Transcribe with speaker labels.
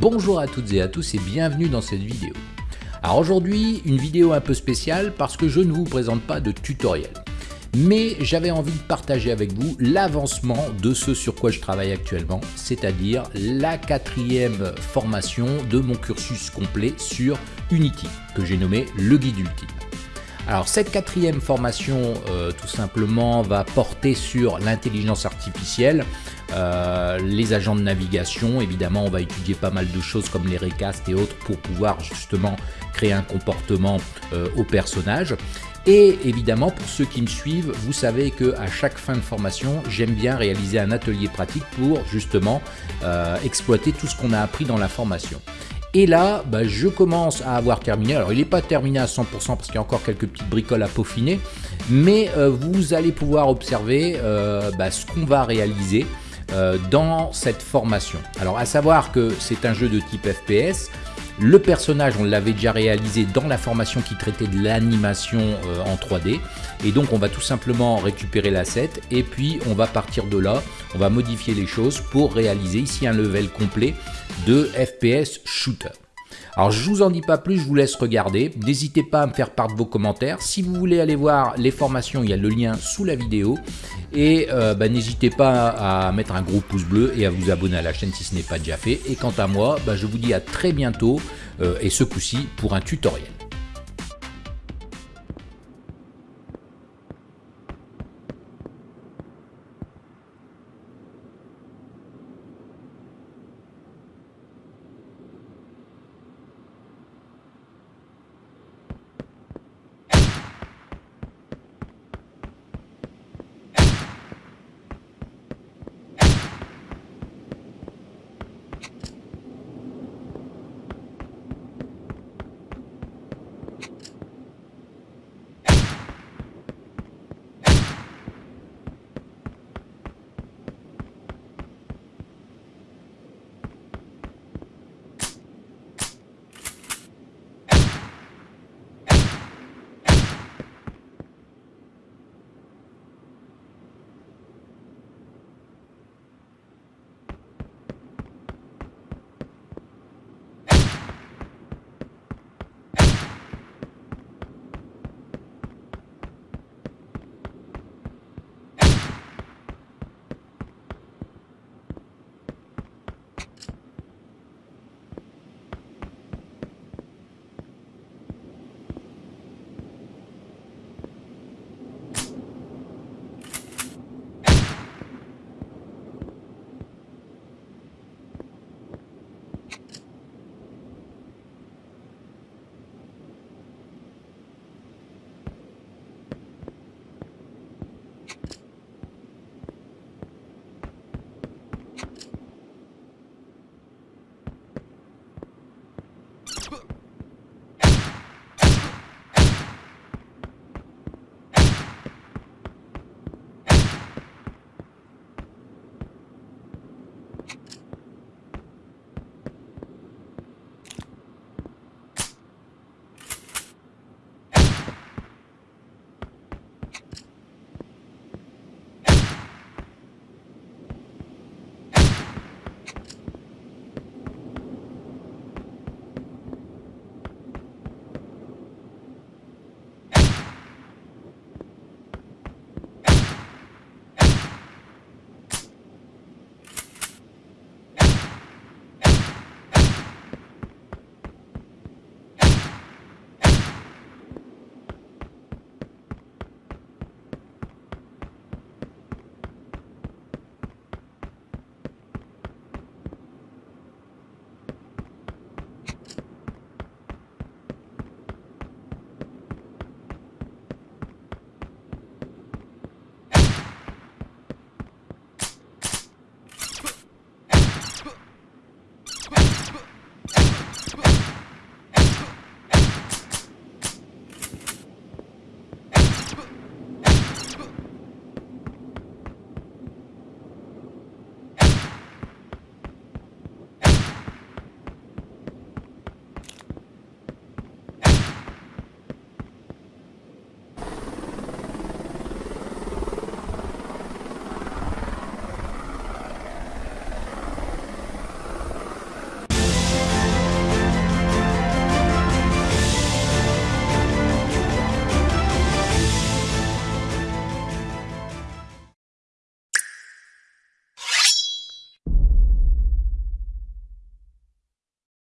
Speaker 1: Bonjour à toutes et à tous et bienvenue dans cette vidéo. Alors aujourd'hui, une vidéo un peu spéciale parce que je ne vous présente pas de tutoriel. Mais j'avais envie de partager avec vous l'avancement de ce sur quoi je travaille actuellement, c'est-à-dire la quatrième formation de mon cursus complet sur Unity, que j'ai nommé le guide ultime. Alors cette quatrième formation, euh, tout simplement, va porter sur l'intelligence artificielle, euh, les agents de navigation. Évidemment, on va étudier pas mal de choses comme les recasts et autres pour pouvoir justement créer un comportement euh, au personnage. Et évidemment, pour ceux qui me suivent, vous savez que à chaque fin de formation, j'aime bien réaliser un atelier pratique pour justement exploiter tout ce qu'on a appris dans la formation. Et là, bah, je commence à avoir terminé. Alors, il n'est pas terminé à 100% parce qu'il y a encore quelques petites bricoles à peaufiner. Mais euh, vous allez pouvoir observer euh, bah, ce qu'on va réaliser euh, dans cette formation. Alors, à savoir que c'est un jeu de type FPS. Le personnage, on l'avait déjà réalisé dans la formation qui traitait de l'animation en 3D. Et donc, on va tout simplement récupérer l'asset et puis on va partir de là. On va modifier les choses pour réaliser ici un level complet de FPS shooter. Alors je vous en dis pas plus, je vous laisse regarder. N'hésitez pas à me faire part de vos commentaires. Si vous voulez aller voir les formations, il y a le lien sous la vidéo. Et euh, bah, n'hésitez pas à mettre un gros pouce bleu et à vous abonner à la chaîne si ce n'est pas déjà fait. Et quant à moi, bah, je vous dis à très bientôt, euh, et ce coup-ci pour un tutoriel.